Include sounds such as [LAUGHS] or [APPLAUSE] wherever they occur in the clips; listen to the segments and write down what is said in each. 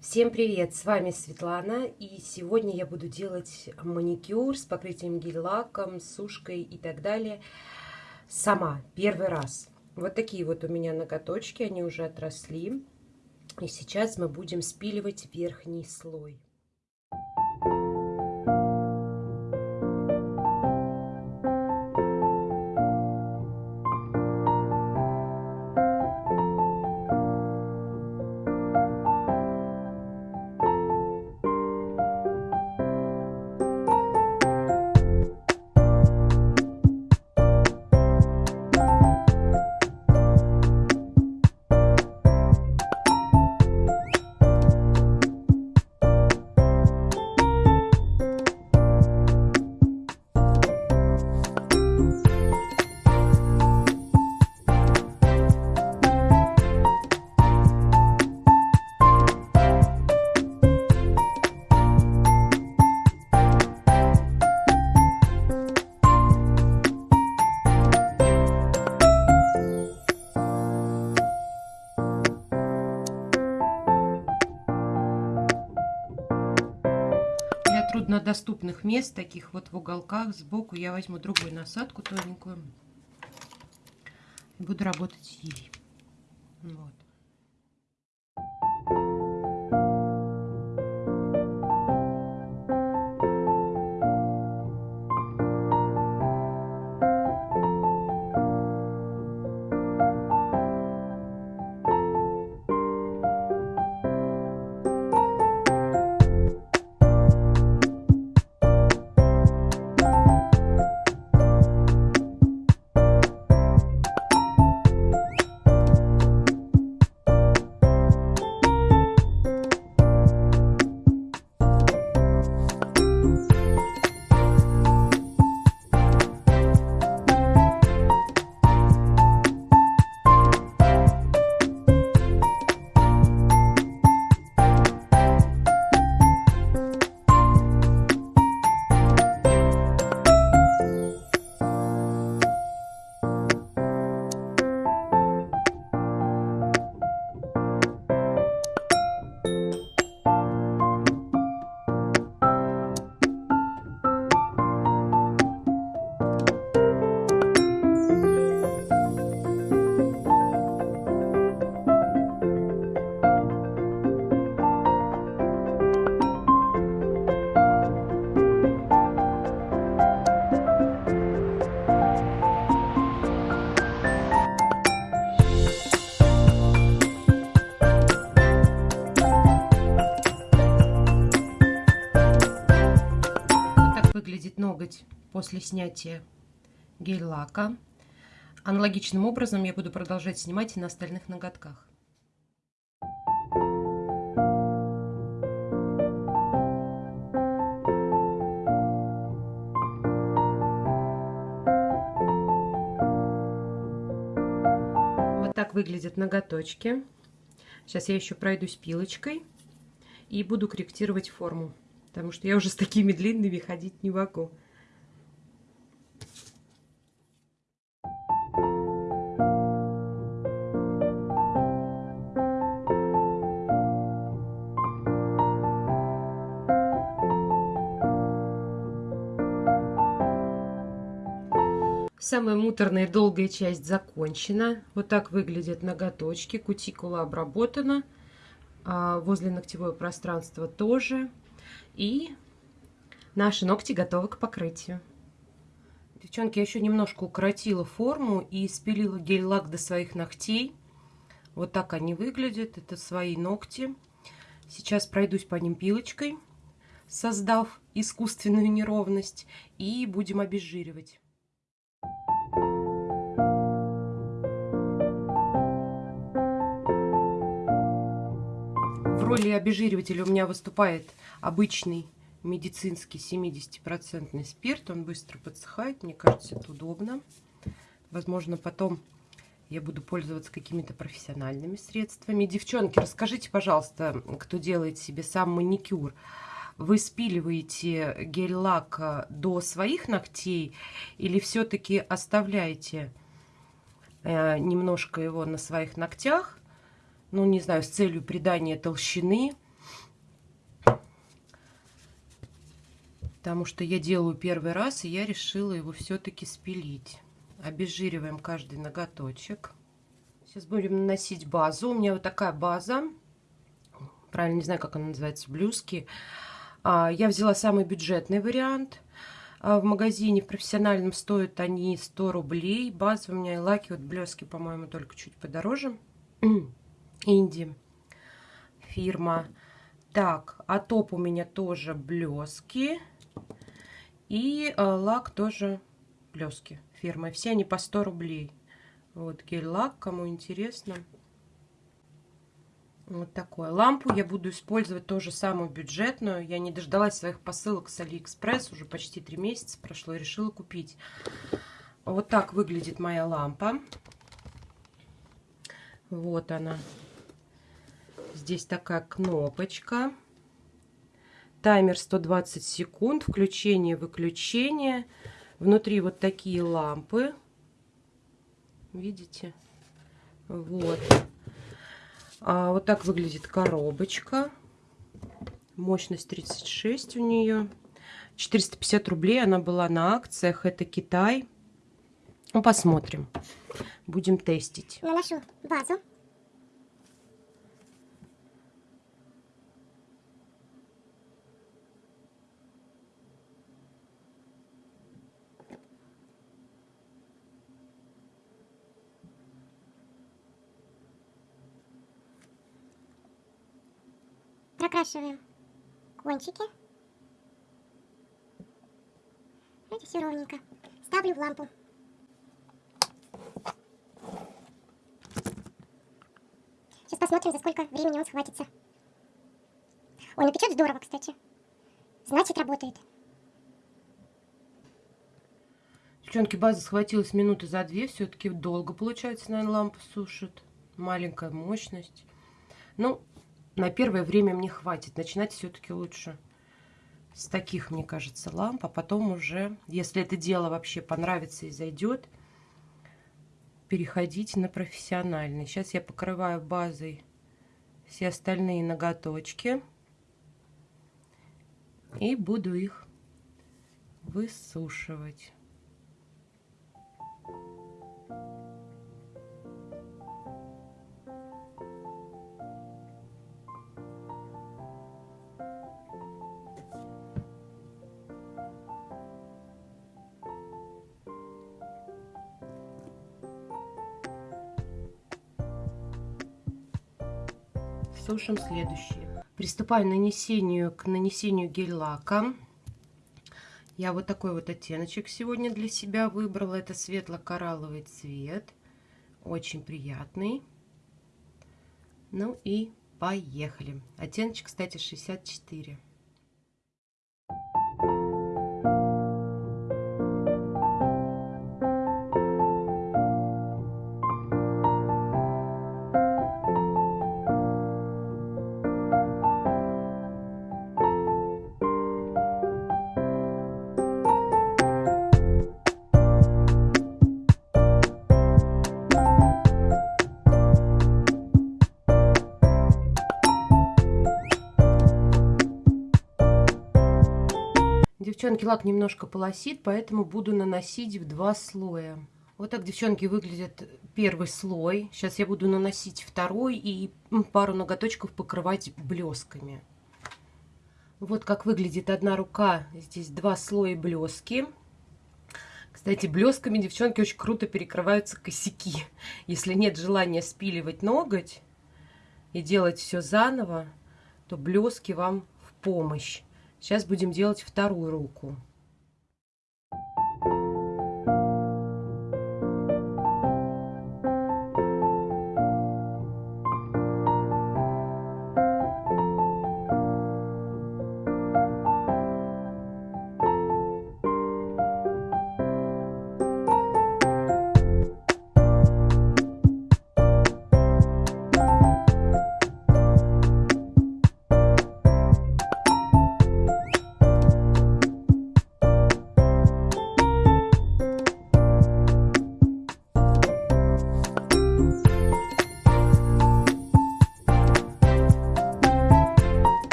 Всем привет! С вами Светлана, и сегодня я буду делать маникюр с покрытием гель-лаком, сушкой и так далее сама, первый раз. Вот такие вот у меня ноготочки, они уже отросли. И сейчас мы будем спиливать верхний слой. Труднодоступных мест, таких вот в уголках, сбоку, я возьму другую насадку тоненькую. И буду работать ей. Вот. После снятия гель-лака. Аналогичным образом я буду продолжать снимать и на остальных ноготках. Вот так выглядят ноготочки. Сейчас я еще пройдусь пилочкой и буду корректировать форму потому что я уже с такими длинными ходить не могу. Самая муторная и долгая часть закончена. Вот так выглядят ноготочки. Кутикула обработана. А возле ногтевое пространство тоже. И наши ногти готовы к покрытию. Девчонки, я еще немножко укоротила форму и спилила гель-лак до своих ногтей. Вот так они выглядят. Это свои ногти. Сейчас пройдусь по ним пилочкой, создав искусственную неровность. И будем обезжиривать. Роли обезжиривателя у меня выступает обычный медицинский 70% спирт. Он быстро подсыхает. Мне кажется, это удобно. Возможно, потом я буду пользоваться какими-то профессиональными средствами. Девчонки, расскажите, пожалуйста, кто делает себе сам маникюр. Вы спиливаете гель-лак до своих ногтей или все-таки оставляете э, немножко его на своих ногтях? ну, не знаю, с целью придания толщины. Потому что я делаю первый раз, и я решила его все-таки спилить. Обезжириваем каждый ноготочек. Сейчас будем наносить базу. У меня вот такая база. Правильно, не знаю, как она называется, блюзки. А, я взяла самый бюджетный вариант. А, в магазине в профессиональном стоят они 100 рублей. База у меня и лаки, вот блески, по-моему, только чуть подороже. [CLEARS THROAT] Инди фирма. Так, а топ у меня тоже блески. И э, лак тоже блески фирмы. Все они по 100 рублей. Вот гель-лак, кому интересно. Вот такое. Лампу я буду использовать тоже самую бюджетную. Я не дождалась своих посылок с Алиэкспресс. Уже почти три месяца прошло и решила купить. Вот так выглядит моя лампа. Вот она. Здесь такая кнопочка. Таймер 120 секунд. Включение-выключение. Внутри вот такие лампы. Видите? Вот. А, вот так выглядит коробочка. Мощность 36 у нее. 450 рублей она была на акциях. Это Китай. Ну, посмотрим. Будем тестить. Наношу базу. Прокрашиваем кончики. Видите, все ровненько. Ставлю в лампу. Сейчас посмотрим, за сколько времени он схватится. Ой, ну печет здорово, кстати. Значит, работает. Девчонки, база схватилась минуты за две. Все-таки долго, получается, наверное, лампа сушит. Маленькая мощность. Ну, на первое время мне хватит. Начинать все-таки лучше с таких, мне кажется, ламп. А потом уже, если это дело вообще понравится и зайдет, переходить на профессиональный. Сейчас я покрываю базой все остальные ноготочки. И буду их высушивать. Сушим следующее. Приступаю к нанесению, к нанесению гель-лака. Я вот такой вот оттеночек сегодня для себя выбрала. Это светло-коралловый цвет. Очень приятный. Ну и поехали. Оттеночек, кстати, 64. Девчонки, лак немножко полосит, поэтому буду наносить в два слоя. Вот так, девчонки, выглядит первый слой. Сейчас я буду наносить второй и пару ноготочков покрывать блесками. Вот как выглядит одна рука. Здесь два слоя блески. Кстати, блесками, девчонки, очень круто перекрываются косяки. Если нет желания спиливать ноготь и делать все заново, то блески вам в помощь. Сейчас будем делать вторую руку.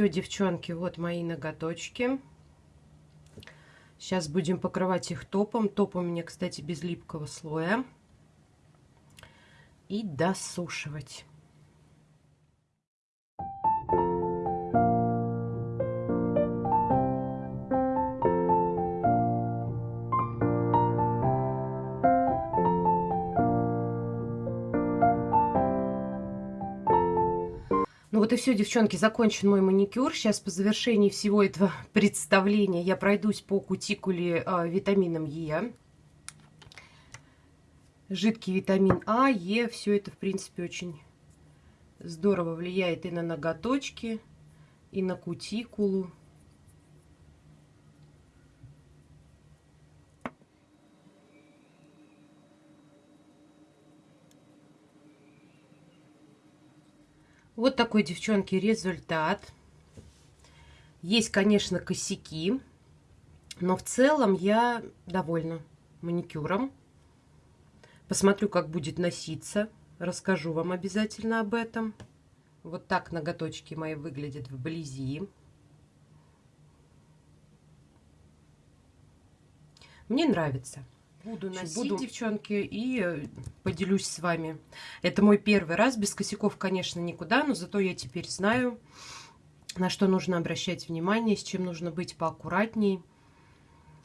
Все, девчонки, вот мои ноготочки. Сейчас будем покрывать их топом. Топ у меня, кстати, без липкого слоя. И досушивать. Вот и все, девчонки, закончен мой маникюр. Сейчас по завершении всего этого [LAUGHS] представления я пройдусь по кутикуле э, витамином Е. Жидкий витамин А, Е, все это, в принципе, очень здорово влияет и на ноготочки, и на кутикулу. Вот такой, девчонки, результат. Есть, конечно, косяки, но в целом я довольна маникюром. Посмотрю, как будет носиться. Расскажу вам обязательно об этом. Вот так ноготочки мои выглядят вблизи. Мне нравится. Буду носить, буду, девчонки, и э, поделюсь с вами. Это мой первый раз. Без косяков, конечно, никуда, но зато я теперь знаю, на что нужно обращать внимание, с чем нужно быть поаккуратней.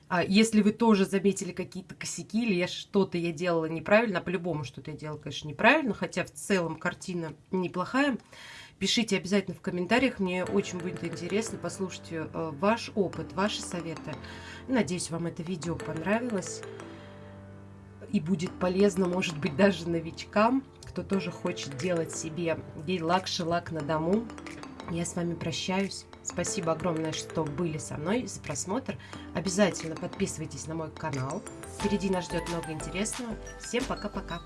А если вы тоже заметили какие-то косяки или я что-то я делала неправильно, а по-любому что-то я делала, конечно, неправильно, хотя в целом картина неплохая, пишите обязательно в комментариях, мне очень будет интересно послушать э, ваш опыт, ваши советы. Надеюсь, вам это видео понравилось и будет полезно, может быть, даже новичкам, кто тоже хочет делать себе гель-лак, шелак на дому. Я с вами прощаюсь. Спасибо огромное, что были со мной за просмотр. Обязательно подписывайтесь на мой канал. Впереди нас ждет много интересного. Всем пока-пока.